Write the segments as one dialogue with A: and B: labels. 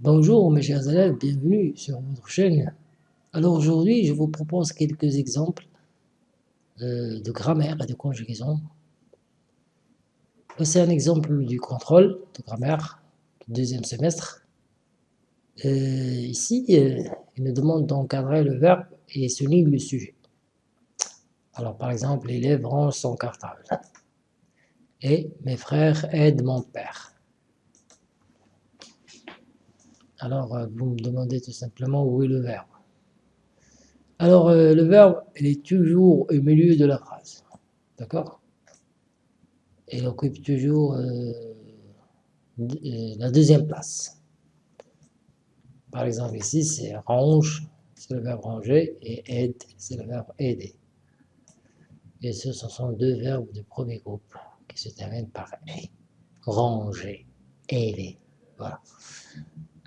A: Bonjour mes chers élèves, bienvenue sur votre chaîne. Alors aujourd'hui, je vous propose quelques exemples euh, de grammaire et de conjugaison. Voici un exemple du contrôle de grammaire du deuxième semestre. Euh, ici, euh, il nous demande d'encadrer le verbe et souligne le sujet. Alors par exemple, l'élève range son cartable. Et mes frères aident mon père. Alors, euh, vous me demandez tout simplement où est le verbe. Alors, euh, le verbe, il est toujours au milieu de la phrase. D'accord? Il occupe toujours euh, la deuxième place. Par exemple, ici, c'est range, c'est le verbe ranger, et aide, c'est le verbe aider. Et ce, sont deux verbes du premier groupe qui se terminent par. Ranger, aider. Voilà.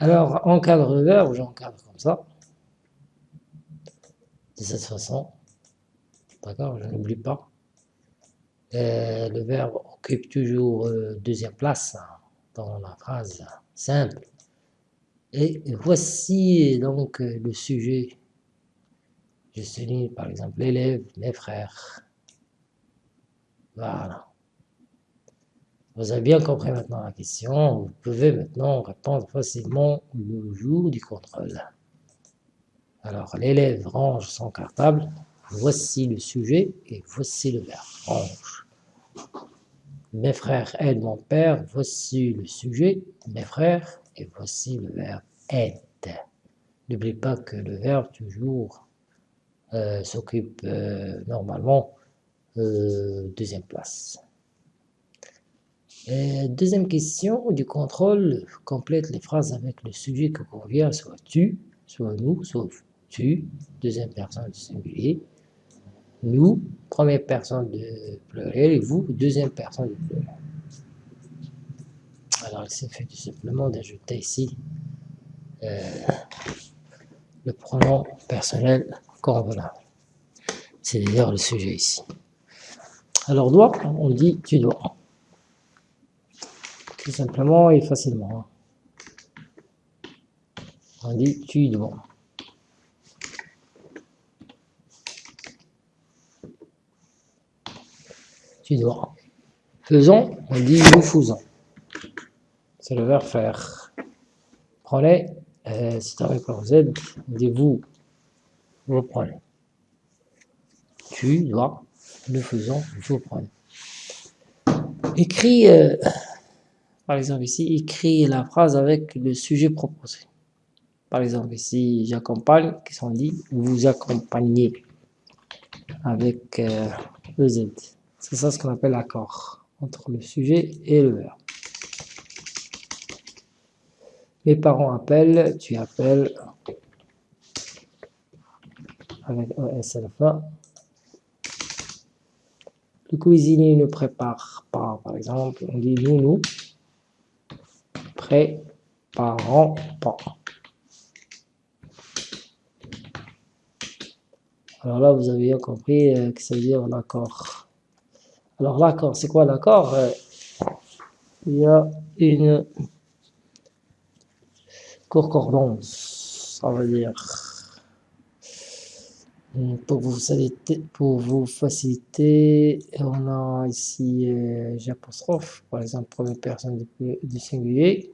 A: Alors, encadre le verbe, j'encadre comme ça. De cette façon. D'accord Je n'oublie pas. Euh, le verbe occupe toujours euh, deuxième place hein, dans la phrase simple. Et voici donc euh, le sujet. Je souligne par exemple l'élève, mes frères. Voilà. Vous avez bien compris maintenant la question. Vous pouvez maintenant répondre facilement le jour du contrôle. Alors, l'élève range son cartable. Voici le sujet et voici le verbe. Range. Mes frères aident mon père. Voici le sujet, mes frères, et voici le verbe aide. N'oubliez pas que le verbe toujours euh, s'occupe euh, normalement euh, deuxième place. Euh, deuxième question du contrôle, complète les phrases avec le sujet que convient, soit tu, soit nous, soit tu, deuxième personne du singulier, nous, première personne de pluriel, et vous, deuxième personne du pluriel. Alors, il s'est fait tout simplement d'ajouter ici euh, le pronom personnel convenable. C'est d'ailleurs le sujet ici. Alors, doit, on dit tu dois tout simplement et facilement. On dit tu dois. Tu dois. Faisons, on dit nous faisons. C'est le verbe faire. Prenez, euh, si tu pas vous on dit vous, vous prenez. Tu dois, nous faisons, vous prenez. Écrit euh, par exemple ici, écrit la phrase avec le sujet proposé. Par exemple ici, j'accompagne, qui sont dit, vous accompagnez avec euh, EZ. C'est ça ce qu'on appelle l'accord entre le sujet et le verbe. Mes parents appellent, tu appelles avec ES à la fin. Le cuisinier ne prépare pas, par exemple, on dit nous, nous pas. Alors là, vous avez compris euh, que ça veut dire l'accord. Alors l'accord, c'est quoi l'accord euh, Il y a une concordance, ça veut dire pour vous faciliter, pour vous faciliter on a ici euh, j'apostrophe, par exemple première personne du singulier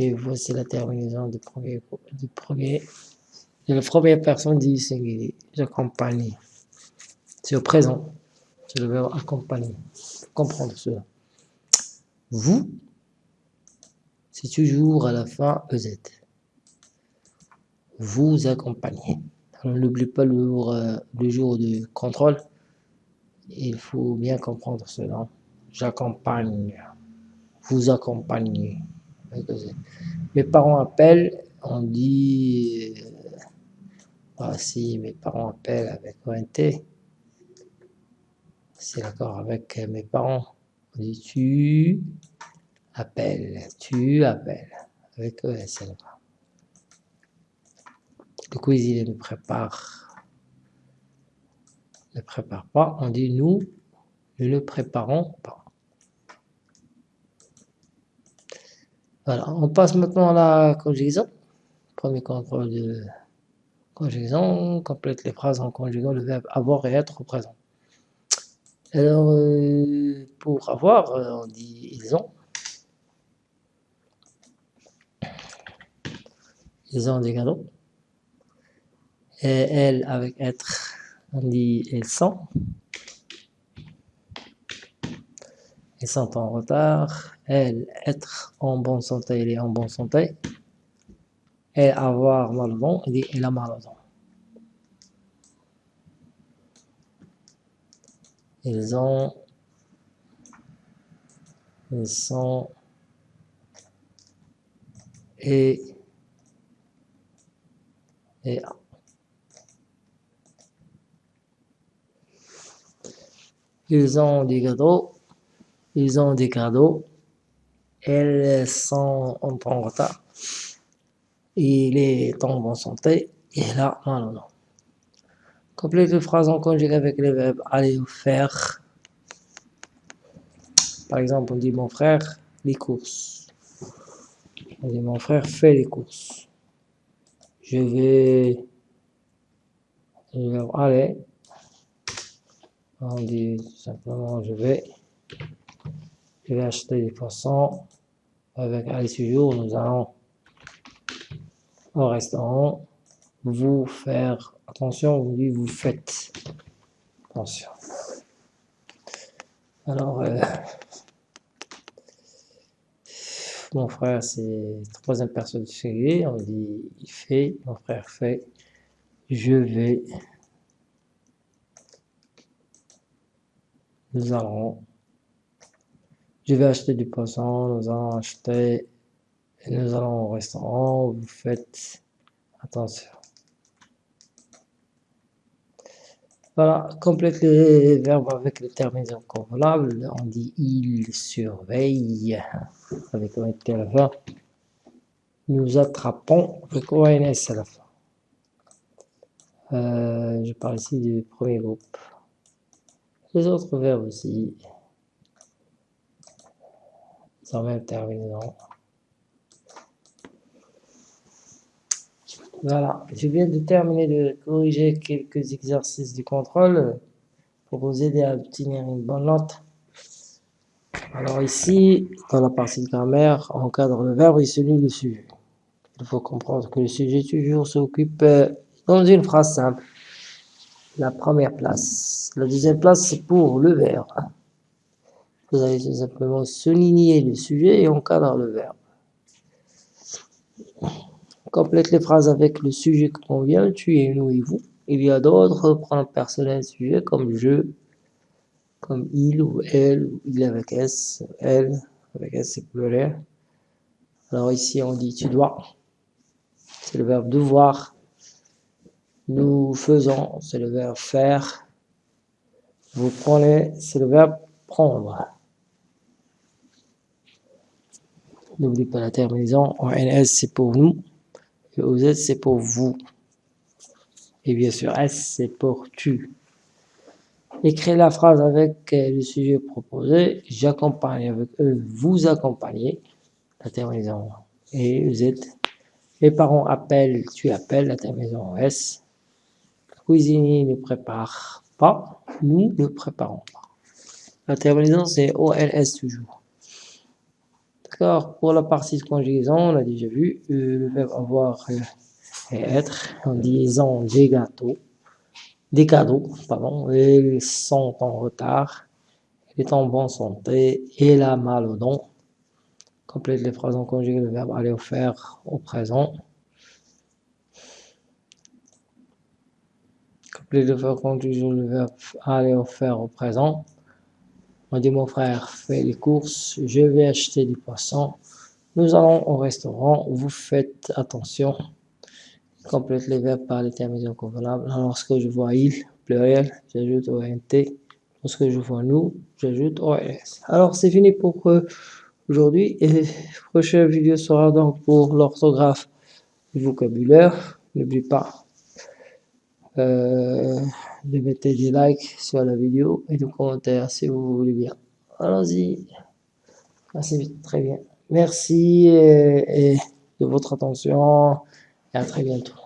A: et voici la terminaison du premier, du premier, de la première personne du singulier. J'accompagne. C'est au présent. C'est le verbe accompagner. comprendre cela. Vous, c'est toujours à la fin EZ. Vous accompagnez. N'oublie pas le jour, euh, le jour du contrôle. Il faut bien comprendre cela. J'accompagne. Vous accompagnez. Mes parents appellent, on dit, euh, ah, si mes parents appellent avec ONT, c'est d'accord avec mes parents, on dit tu appelles, tu appelles, avec ESL. Le cuisinier ne prépare, ne prépare pas, on dit nous ne le préparons pas. On passe maintenant à la conjugaison. Premier contrôle de conjugaison, complète les phrases en conjuguant le verbe avoir et être au présent. Alors, euh, pour avoir, euh, on dit ils ont. Ils ont des cadeaux. Et elle, avec être, on dit ils sont. Ils sont en retard. Elle, être en bonne santé, il est en bonne santé. Et avoir mal au dos, il dit il a mal au dos. Ils ont, ils sont, et, et Ils ont des cadeaux, ils ont des cadeaux, elles sont en retard, il est en bonne santé, et là, non, non. Complète les phrases en conjugué avec les verbes aller ou faire. Par exemple, on dit mon frère, les courses. On dit mon frère fait les courses. Je vais, le verbe aller. On dit simplement je vais, je vais acheter des poissons. Avec aller toujours, nous allons au restaurant. Vous faire Attention, vous vous faites. Attention. Alors, euh, mon frère, c'est troisième personne du singulier. On dit il fait, mon frère fait, je vais, nous allons, je vais acheter du poisson, nous allons acheter, et nous allons au restaurant, vous faites attention. Voilà, complète les verbes avec les terminaisons convenables. On dit il surveille avec ONT à la fin. Nous attrapons avec ONS à la fin. Je parle ici du premier groupe. Les autres verbes aussi. Même terminaison. Voilà, je viens de terminer de corriger quelques exercices du contrôle pour vous aider à obtenir une bonne note. Alors ici, dans la partie grammaire, on encadre le verbe et celui le sujet. Il faut comprendre que le sujet toujours s'occupe euh, dans une phrase simple. La première place. La deuxième place, c'est pour le verbe. Vous allez tout simplement souligner le sujet et encadre le verbe. Complète les phrases avec le sujet que convient, tu et nous et vous. Il y a d'autres pronoms personnels sujets comme je, comme il ou elle, ou il avec S, elle, avec S c'est pluriel. Alors ici on dit tu dois, c'est le verbe devoir. Nous faisons, c'est le verbe faire. Vous prenez, c'est le verbe prendre. N'oublie pas la terminaison, ONS c'est pour nous. OZ, c'est pour vous. Et bien sûr, S, c'est pour tu. Écrivez la phrase avec euh, le sujet proposé. J'accompagne avec eux, vous accompagnez. La terminaison et EZ. Les parents appellent, tu appelles, la terminaison S. Le cuisinier ne prépare pas, nous ne préparons pas. La terminaison, c'est OLS toujours. Pour la partie de conjugaison, on a déjà vu euh, le verbe avoir euh, et être en disant des gâteaux, des cadeaux, pardon, ils sont en retard, il est en bonne santé, il a mal au don. Complète les phrases en conjugué, le verbe aller faire au présent. Complète le verbe conjugué, le verbe aller faire au présent. On dit mon frère fait les courses, je vais acheter du poisson. Nous allons au restaurant, vous faites attention. Complète les verbes par les terminaisons convenables. Lorsque je vois il, pluriel, j'ajoute ONT. Lorsque je vois nous, j'ajoute OS. Alors c'est fini pour aujourd'hui et prochaine vidéo sera donc pour l'orthographe du vocabulaire. N'oublie pas euh, de mettre des likes sur la vidéo et des commentaires si vous voulez bien. Allons-y. Merci très bien. Merci et de votre attention et à très bientôt.